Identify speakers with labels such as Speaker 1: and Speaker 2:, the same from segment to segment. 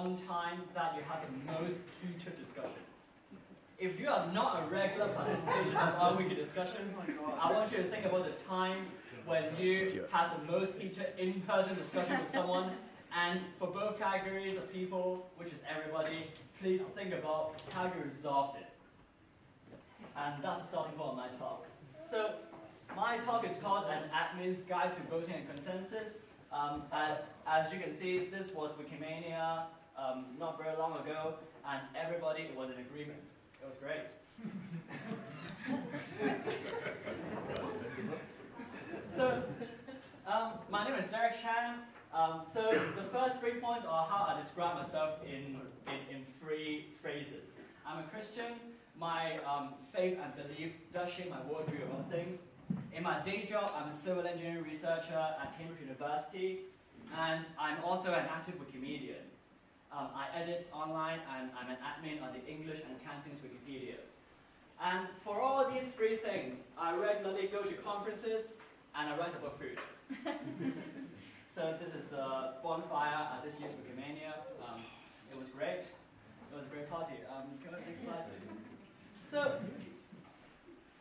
Speaker 1: one time that you had the most heated discussion? If you are not a regular participant in our wiki discussions, I want you to think about the time when you had the most heated in-person discussion with someone, and for both categories of people, which is everybody, please think about how you resolved it. And that's the starting point of my talk. So, my talk is called An Admin's Guide to Voting and Consensus. Um, as, as you can see, this was Wikimania um, not very long ago, and everybody was in agreement. It was great. so, um, my name is Deryck Chan. Um, so the first three points are how I describe myself in, in, in three phrases. I'm a Christian. My um, faith and belief does shape my worldview about things. In my day job, I'm a civil engineering researcher at Cambridge University, and I'm also an active Wikimedian. Um, I edit online, and I'm an admin on the English and Cantonese Wikipedias. And for all these three things, I regularly go to conferences, and I write about food. so this is the bonfire at this year's Wikimania. Um, it was great. It was a great party. Um, go next slide, please. So,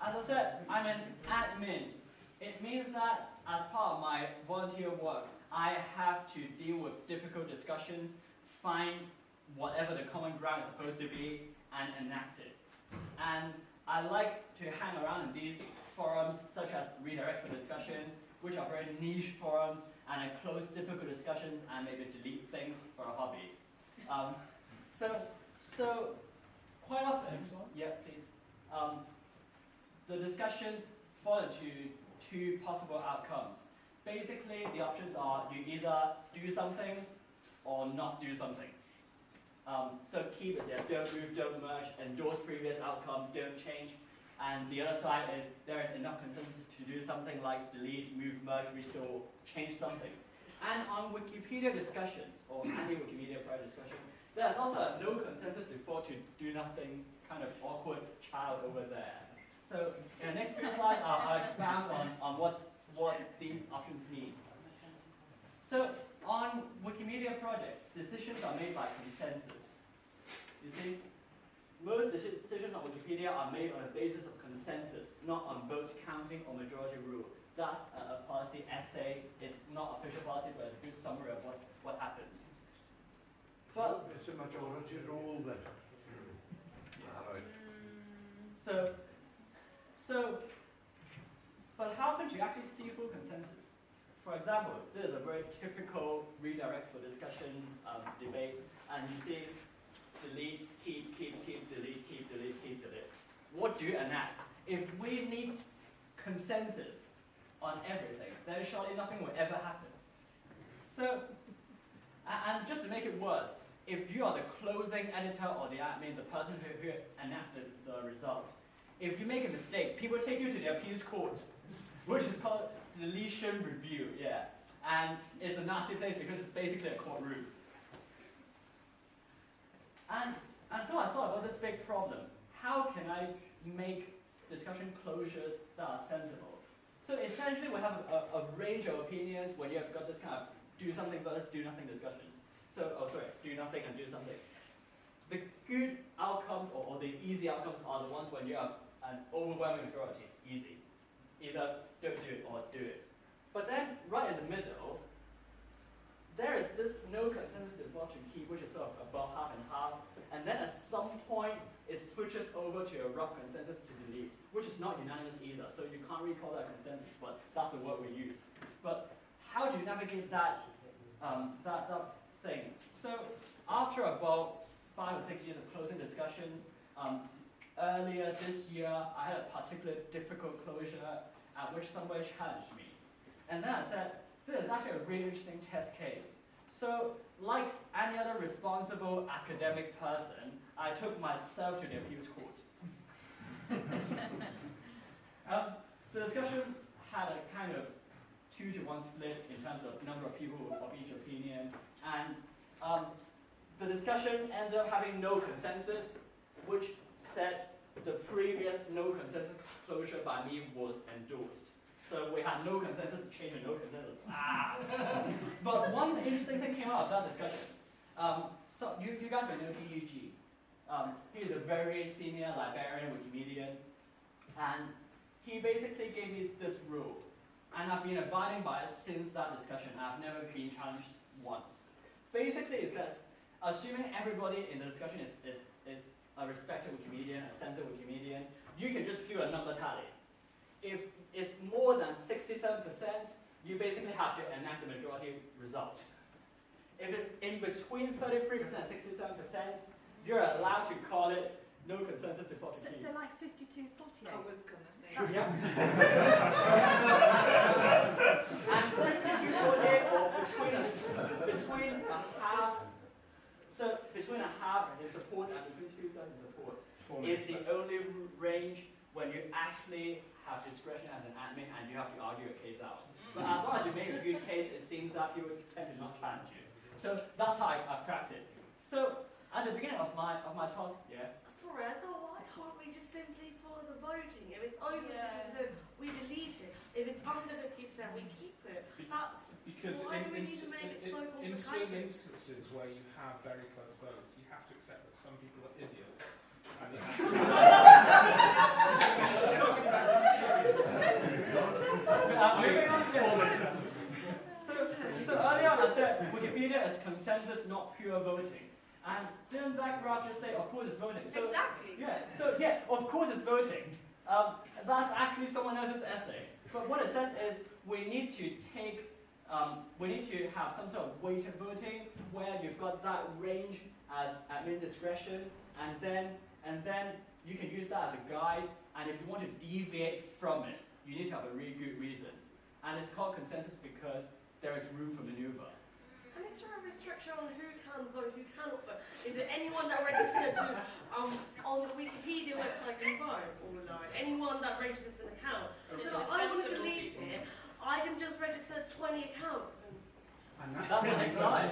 Speaker 1: as I said, I'm an admin. It means that as part of my volunteer work, I have to deal with difficult discussions, find whatever the common ground is supposed to be, and enact it. And I like to hang around in these forums, such as redirects for discussion, which are very niche forums, and I close difficult discussions and maybe delete things for a hobby. Um, so, so quite often, yeah, please. Um, the discussions fall into two possible outcomes. Basically, the options are you either do something or not do something. Um, so keep is yeah, don't move, don't merge, endorse previous outcome, don't change. And the other side is there is enough consensus to do something like delete, move, merge, restore, change something. And on Wikipedia discussions, or any Wikimedia prior discussion, there's also no consensus before to do nothing kind of awkward child over there. So in the next few slides, I'll, I'll expand on, on what, what these options mean. So on Wikimedia are made by consensus. You see, most decisions on Wikipedia are made on the basis of consensus, not on vote counting or majority rule. That's a, a policy essay. It's not official policy, but it's a good summary of what, what happens.
Speaker 2: But it's a majority rule then.
Speaker 1: So, so, but how can you actually see full consensus? For example, this is a very typical redirects for discussion um, debate, and you see delete, keep, keep, keep, delete, keep, delete, keep, delete. What do you enact? If we need consensus on everything, then surely nothing will ever happen. So, and just to make it worse, if you are the closing editor or the admin, the person who, who enacts the, the result, if you make a mistake, people take you to the appeals court, which is called deletion review, yeah. And it's a nasty place because it's basically a courtroom. And, and so I thought about this big problem. How can I make discussion closures that are sensible? So essentially we have a, a range of opinions when you have got this kind of do something versus do nothing discussions. So, oh sorry, do nothing and do something. The good outcomes or, or the easy outcomes are the ones when you have an overwhelming majority, easy. Either don't do it or do it. But then, right in the middle, there is this no consensus default to keep, which is sort of about half and half. And then at some point, it switches over to a rough consensus to delete, which is not unanimous either. So you can't really call that consensus, but that's the word we use. But how do you navigate that, um, that, that thing? So after about five or six years of closing discussions, um, earlier this year, I had a particularly difficult closure at which somebody challenged me. And then I said, this is actually a really interesting test case. So, like any other responsible academic person, I took myself to the appeals court. um, the discussion had a kind of two to one split in terms of number of people of each opinion, and um, the discussion ended up having no consensus, which said the previous no consensus closure by me was endorsed. So we had no consensus, change and no consensus. Ah! but one interesting thing came out of that discussion. Um, so you, you guys may know DUG. Um, he's a very senior librarian, Wikimedian, and he basically gave me this rule, and I've been abiding by it since that discussion. I've never been challenged once. Basically, it says, assuming everybody in the discussion is, is, is a respected Wikimedian, a center Wikimedian, you can just do a number tally. If it's more than 67%, you basically have to enact the majority result. If it's in between 33% and 67%, you're allowed to call it no consensus to
Speaker 3: So, so like 52, 48?
Speaker 4: I was gonna say.
Speaker 1: Yeah. and 52 48 or between a, between a half, so between a half in support and between two thirds in support is the only range when you actually have discretion as an admin and you have to argue a case out. Mm. But as long as you make a good case, it seems that people tend to not challenge you. So that's how I, I cracked it. So at the beginning of my of my talk, yeah,
Speaker 5: Sorry, I thought why can't we just simply follow the voting? If it's over
Speaker 4: Yeah.
Speaker 5: 50%, we delete it. If it's under 50%, we keep it. That's
Speaker 6: Because
Speaker 5: Why
Speaker 6: in,
Speaker 5: do we
Speaker 6: in,
Speaker 5: need to make it
Speaker 6: in-
Speaker 5: so
Speaker 6: in certain instances where you have very close votes, you have to accept that some people are idiots. And you have to
Speaker 1: moving on, yes. So, so earlier on I said Wikipedia is consensus, not pure voting. And didn't that graph just say, of course it's voting? So,
Speaker 5: exactly.
Speaker 1: yeah, so yeah, of course it's voting. Um, that's actually someone else's essay. But what it says is we need to take, um, we need to have some sort of weighted voting where you've got that range as admin discretion, and then and then you can use that as a guide. And if you want to deviate from it, you need to have a really good reason. And it's called consensus because there is room for maneuver.
Speaker 5: And is there a restriction on who can vote, who cannot vote? Is it anyone that registered to um, on the Wikipedia website can vote or no? Anyone that registers an account?
Speaker 4: Just
Speaker 5: So I want to delete it. I can just register 20 accounts. And
Speaker 1: That's the next slide.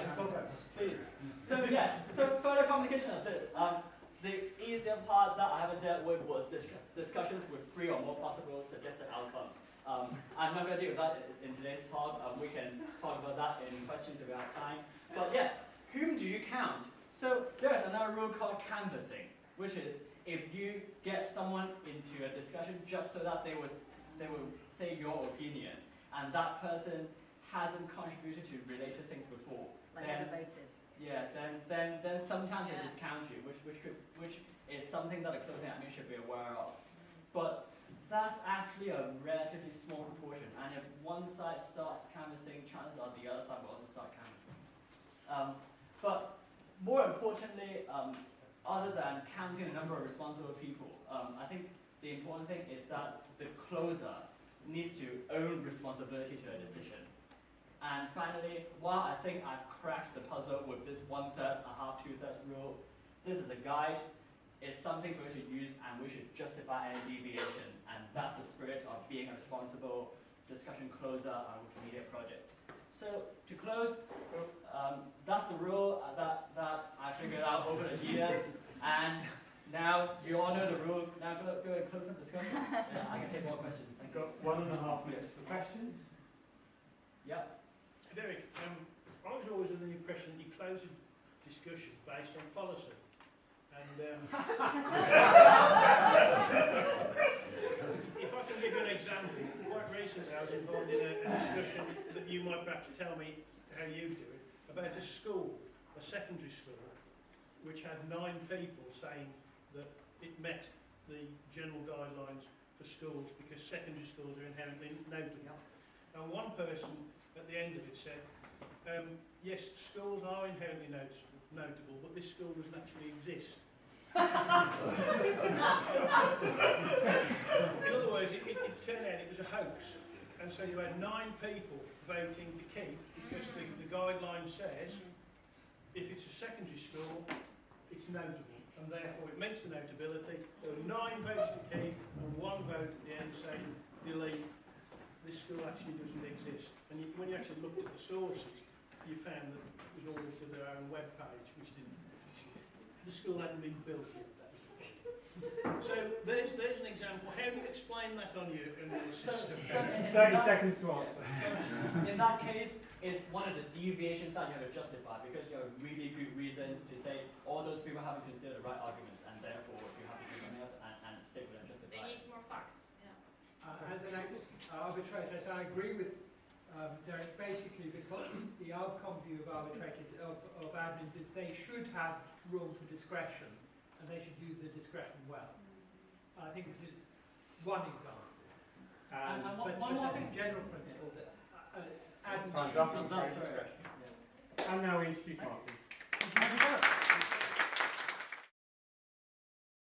Speaker 1: Please. So yes, so further complication of this. Um, the easier part that I haven't dealt with was dis- discussions with three or more possible suggested outcomes. Um, I'm not going to deal with that in in today's talk. Um, we can talk about that in questions if we have time. But yeah, whom do you count? So there is another rule called canvassing, which is if you get someone into a discussion just so that they was they will say your opinion, and that person hasn't contributed to related things before,
Speaker 3: Like
Speaker 1: then
Speaker 3: never voted.
Speaker 1: yeah, then then then sometimes they discount you, which which could which is something that a closing admin should be aware of. But that's actually a relatively small proportion, and if one side starts canvassing, chances are the other side will also start canvassing. Um, but more importantly, um, other than counting the number of responsible people, um, I think the important thing is that the closer needs to own responsibility to a decision. And finally, while I think I've cracked the puzzle with this one third, a half, two thirds rule, this is a guide. It's something for you to use, and we should justify any deviation. And that's the spirit of being a responsible discussion closer on a Wikimedia project. So to close, um, that's the rule that, that I figured out over the years. And now you all know the rule. Now go, go and close some discussion. Yeah, I can take more questions. Thank
Speaker 7: We've
Speaker 1: you.
Speaker 7: got one and a half minutes for questions.
Speaker 1: Yep.
Speaker 8: Deryck, um, I was always under the impression that you close a discussion based on policy. And um, if I can give you an example, quite recently I was involved in a, a discussion that you might perhaps tell me how you do it, about a school, a secondary school, which had nine people saying that it met the general guidelines for schools because secondary schools are inherently notable. And one person at the end of it said, um, yes, schools are inherently notable, but this school doesn't actually exist. In other words, it, it, it turned out it was a hoax. And so you had nine people voting to keep because the, the guideline says if it's a secondary school, it's notable. And therefore it meets the notability. There were nine votes to keep and one vote at the end saying delete. This school actually doesn't exist. And you, when you actually looked at the sources, you found that it was all to their own web page, which didn't. The school hadn't been built yet. so there's there's an example. How do you explain that on your, your system?
Speaker 1: so in, in
Speaker 7: 30
Speaker 1: that-
Speaker 7: seconds to answer.
Speaker 1: In that case, it's one of the deviations that you have to justify because you have a really good reason to say all those people haven't considered the right arguments and therefore you have to do something else and, and stick with and
Speaker 3: They
Speaker 1: justify. it.
Speaker 3: need more facts, yeah.
Speaker 4: Uh, as an ex-arbitrator, so I agree with um, Deryck, basically because the outcome view of arbitrators, of, of admins is they should have room for discretion and they should use their discretion well. I think this is one example.
Speaker 1: And, and one,
Speaker 4: but,
Speaker 1: one
Speaker 4: but
Speaker 1: more thing.
Speaker 4: a general principle that uh, admins
Speaker 7: Time's
Speaker 4: should
Speaker 7: up.
Speaker 4: be
Speaker 1: up,
Speaker 4: very
Speaker 1: sorry.
Speaker 4: discretionary.
Speaker 7: And now we introduce Martin.
Speaker 1: Thank you.